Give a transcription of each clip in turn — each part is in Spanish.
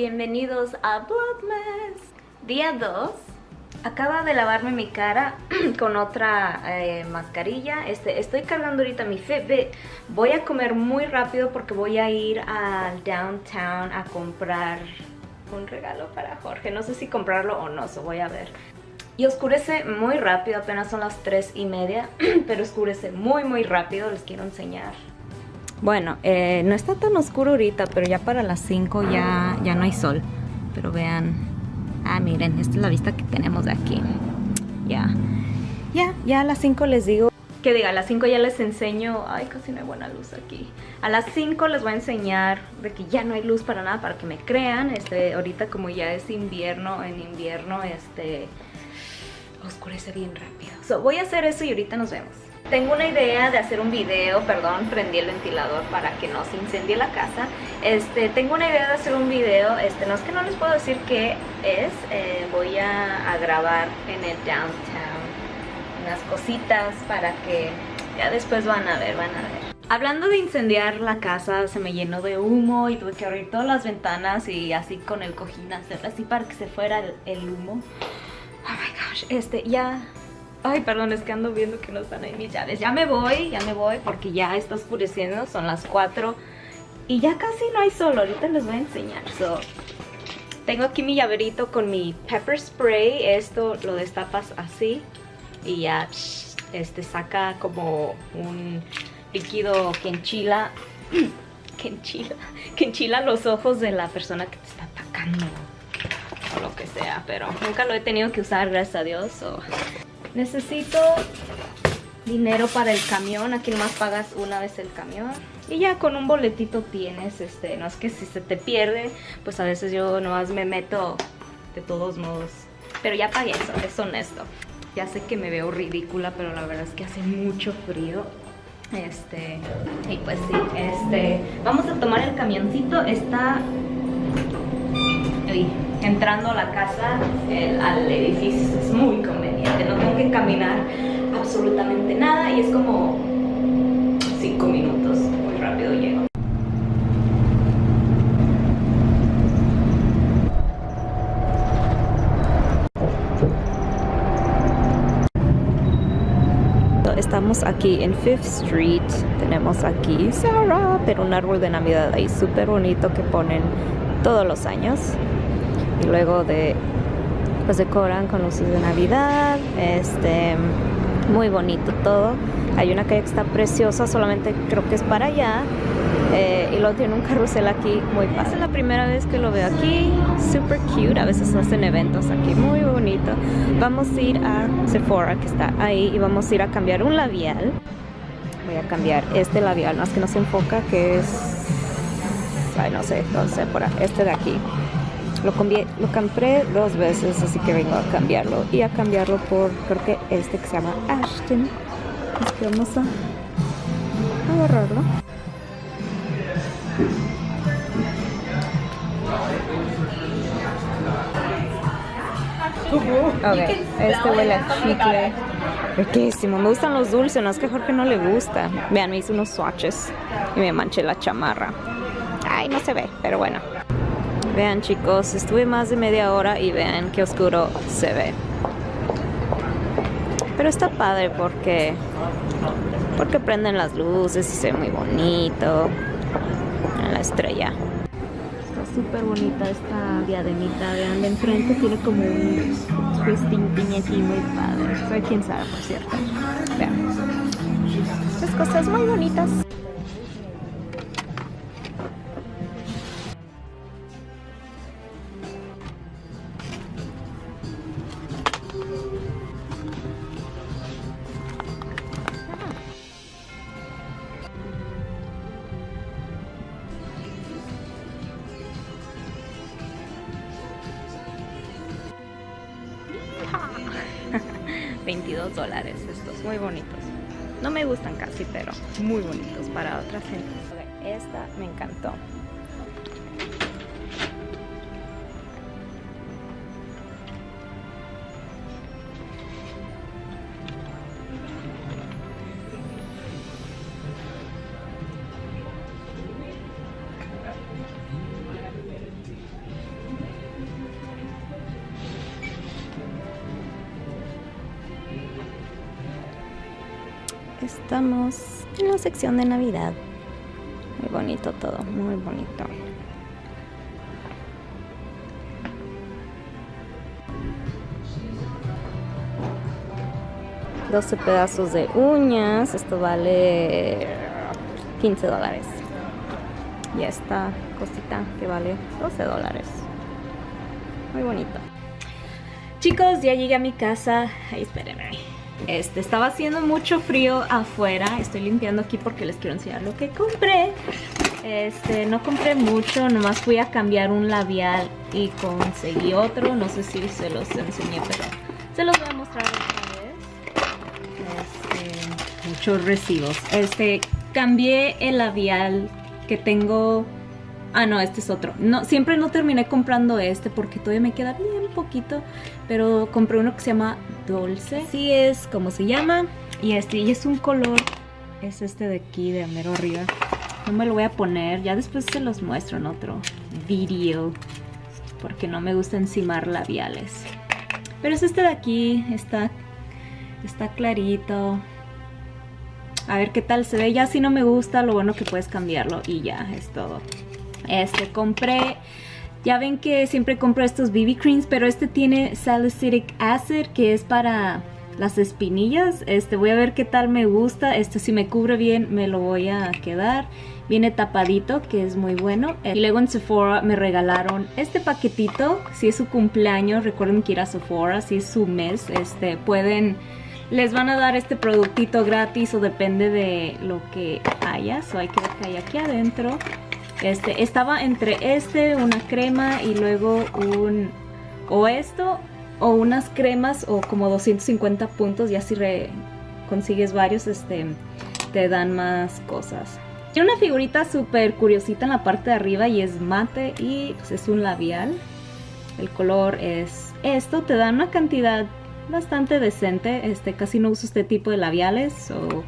Bienvenidos a Vlogmas Día 2 Acaba de lavarme mi cara con otra eh, mascarilla. Este, Estoy cargando ahorita mi Fitbit. Voy a comer muy rápido porque voy a ir al downtown a comprar un regalo para Jorge. No sé si comprarlo o no, eso voy a ver. Y oscurece muy rápido, apenas son las 3 y media, pero oscurece muy muy rápido, les quiero enseñar. Bueno, eh, no está tan oscuro ahorita, pero ya para las 5 ya, ya no hay sol. Pero vean, ah miren, esta es la vista que tenemos de aquí. Ya, ya, ya a las 5 les digo que diga, a las 5 ya les enseño, ay casi no hay buena luz aquí, a las 5 les voy a enseñar de que ya no hay luz para nada, para que me crean, este, ahorita como ya es invierno, en invierno, este, oscurece bien rápido. So, voy a hacer eso y ahorita nos vemos. Tengo una idea de hacer un video, perdón, prendí el ventilador para que no se incendie la casa. Este, tengo una idea de hacer un video, este, no es que no les puedo decir qué es, eh, voy a, grabar en el downtown unas cositas para que ya después van a ver, van a ver. Hablando de incendiar la casa, se me llenó de humo y tuve que abrir todas las ventanas y así con el cojín hacer así para que se fuera el humo. Oh my gosh, este, ya... Ay, perdón, es que ando viendo que no están ahí mis llaves. Ya me voy, ya me voy porque ya está oscureciendo, son las 4 y ya casi no hay sol, ahorita les voy a enseñar. So, tengo aquí mi llaverito con mi pepper spray, esto lo destapas así y ya este saca como un líquido que enchila, que enchila, que enchila los ojos de la persona que te está atacando o lo que sea, pero nunca lo he tenido que usar, gracias a Dios. Necesito dinero para el camión, aquí nomás pagas una vez el camión y ya con un boletito tienes, este, no es que si se te pierde, pues a veces yo nomás me meto de todos modos, pero ya pagué eso, es honesto. Ya sé que me veo ridícula, pero la verdad es que hace mucho frío. Este, y pues sí, este, vamos a tomar el camioncito, está entrando a la casa, al edificio, es muy conveniente, no tengo que caminar absolutamente nada y es como 5 minutos, muy rápido llego. Estamos aquí en Fifth Street, tenemos aquí Sarah, pero un árbol de navidad ahí súper bonito que ponen todos los años y luego de pues decoran con luces de navidad este muy bonito todo. Hay una calle que está preciosa solamente creo que es para allá eh, y luego tiene un carrusel aquí muy padre. Es la primera vez que lo veo aquí super cute a veces hacen eventos aquí muy bonito. Vamos a ir a Sephora que está ahí y vamos a ir a cambiar un labial. Voy a cambiar este labial más que no se enfoca que es ay no sé, este de aquí lo, lo compré dos veces, así que vengo a cambiarlo. Y a cambiarlo por, creo que este que se llama Ashton. Así que vamos a agarrarlo. Ok, este huele a chicle. Riquísimo, me gustan los dulces, no es que Jorge no le gusta. Vean, me hice unos swatches y me manché la chamarra. Ay, no se ve, pero bueno. Vean chicos, estuve más de media hora y vean qué oscuro se ve. Pero está padre porque porque prenden las luces y se ve muy bonito la estrella. Está súper bonita esta diademita, vean de enfrente tiene como un twisting aquí muy padre. Soy quien sabe por cierto. Vean. Estas cosas muy bonitas. 22 dólares estos, muy bonitos. No me gustan casi, pero muy bonitos para otra gente. Esta me encantó. Estamos en la sección de Navidad. Muy bonito todo, muy bonito. 12 pedazos de uñas. Esto vale 15 dólares. Y esta cosita que vale 12 dólares. Muy bonito. Chicos, ya llegué a mi casa. Espérenme. Este, estaba haciendo mucho frío afuera. Estoy limpiando aquí porque les quiero enseñar lo que compré. Este, no compré mucho, nomás fui a cambiar un labial y conseguí otro. No sé si se los enseñé, pero se los voy a mostrar muchos recibos. Este, cambié el labial que tengo... Ah, no, este es otro. Siempre no terminé comprando este porque todavía me queda bien poquito. Pero compré uno que se llama Dulce. Sí es como se llama. Y este, es un color... Es este de aquí, de mero arriba. No me lo voy a poner. Ya después se los muestro en otro video. Porque no me gusta encimar labiales. Pero es este de aquí. Está, está clarito a ver qué tal se ve. Ya si no me gusta, lo bueno que puedes cambiarlo y ya, es todo. Este, compré... Ya ven que siempre compro estos BB creams, pero este tiene salicylic acid, que es para las espinillas. Este, voy a ver qué tal me gusta. Este, si me cubre bien, me lo voy a quedar. Viene tapadito, que es muy bueno. Y luego en Sephora me regalaron este paquetito. Si es su cumpleaños, recuerden que ir a Sephora. Si es su mes, este, pueden les van a dar este productito gratis o depende de lo que haya. So hay que ver que hay aquí adentro. Este, estaba entre este, una crema y luego un... O esto, o unas cremas o como 250 puntos. Ya si consigues varios, este, te dan más cosas. Tiene una figurita súper curiosita en la parte de arriba y es mate y pues, es un labial. El color es esto, te da una cantidad bastante decente. Este, casi no uso este tipo de labiales o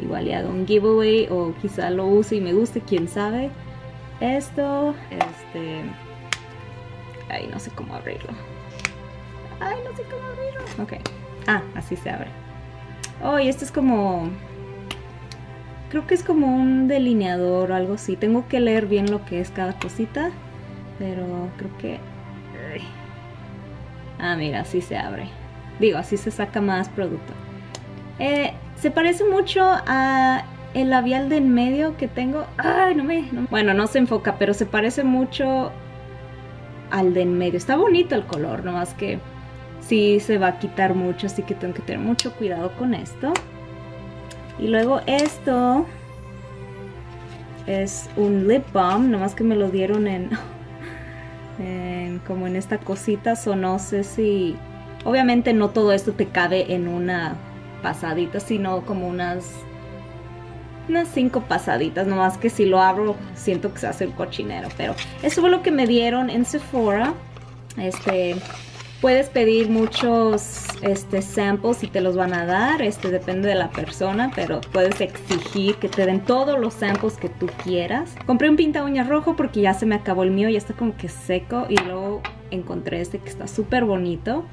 igual le hago un giveaway o quizá lo use y me guste, quién sabe. Esto, este... Ay, no sé cómo abrirlo. Ay, no sé cómo abrirlo. Ok. Ah, así se abre. Oh, y este es como... Creo que es como un delineador o algo así. Tengo que leer bien lo que es cada cosita. Pero creo que... Ah, mira, así se abre. Digo, así se saca más producto. Eh, se parece mucho a el labial de en medio que tengo. Ay, no me... Bueno, no se enfoca, pero se parece mucho al de en medio. Está bonito el color, nomás que sí se va a quitar mucho, así que tengo que tener mucho cuidado con esto. Y luego esto es un lip balm, nomás que me lo dieron en, en como en esta cosita, o no sé si Obviamente no todo esto te cabe en una pasadita, sino como unas unas cinco pasaditas, nomás que si lo abro siento que se hace el cochinero, pero eso fue lo que me dieron en Sephora. Este, puedes pedir muchos este, samples y te los van a dar, este depende de la persona, pero puedes exigir que te den todos los samples que tú quieras. Compré un pinta uñas rojo porque ya se me acabó el mío, ya está como que seco y luego encontré este que está súper bonito.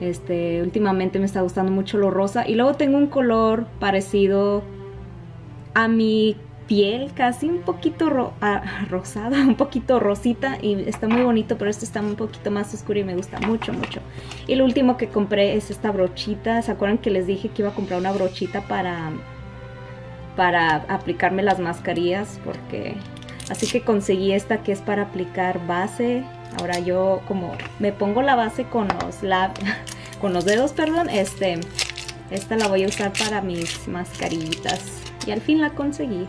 Este, últimamente me está gustando mucho lo rosa. Y luego tengo un color parecido a mi piel, casi un poquito rosada, un poquito rosita. Y está muy bonito, pero este está un poquito más oscuro y me gusta mucho, mucho. Y lo último que compré es esta brochita. ¿Se acuerdan que les dije que iba a comprar una brochita para, para aplicarme las mascarillas? Porque... Así que conseguí esta que es para aplicar base Ahora yo como me pongo la base con los, con los dedos, perdón, este, esta la voy a usar para mis mascarillitas. Y al fin la conseguí.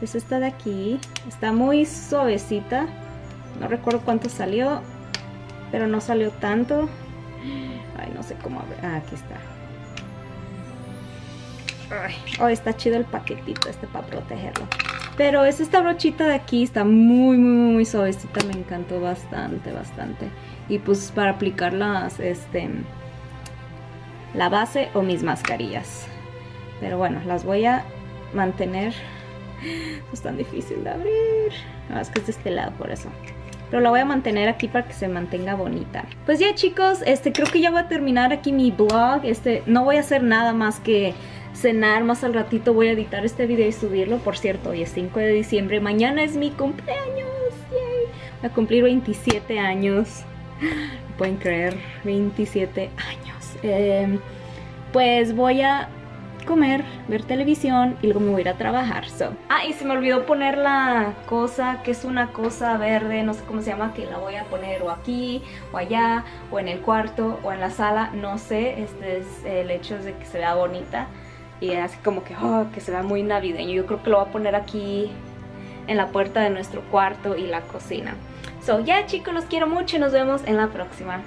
Es esta de aquí. Está muy suavecita. No recuerdo cuánto salió, pero no salió tanto. Ay, no sé cómo... Ah, aquí está. Ay, oh, está chido el paquetito este para protegerlo. Pero es esta brochita de aquí, está muy, muy, muy suavecita, me encantó bastante, bastante. Y pues para aplicar las, este, la base o mis mascarillas. Pero bueno, las voy a mantener. No es tan difícil de abrir. No, es que es de este lado, por eso. Pero la voy a mantener aquí para que se mantenga bonita. Pues ya chicos, este creo que ya voy a terminar aquí mi blog. Este, no voy a hacer nada más que cenar, más al ratito voy a editar este video y subirlo. Por cierto, hoy es 5 de diciembre, mañana es mi cumpleaños. Voy a cumplir 27 años. Pueden creer, 27 años. Em, pues voy a comer, ver televisión y luego me voy a ir a trabajar. So. Ah, y se me olvidó poner la cosa, que es una cosa verde, no sé cómo se llama, que la voy a poner o aquí, o allá, o en el cuarto, o en la sala, no sé. Este es el hecho de que se vea bonita y así como que, oh, que se vea muy navideño. Yo creo que lo voy a poner aquí en la puerta de nuestro cuarto y la cocina. So, ya chicos, los quiero mucho y nos vemos en la próxima.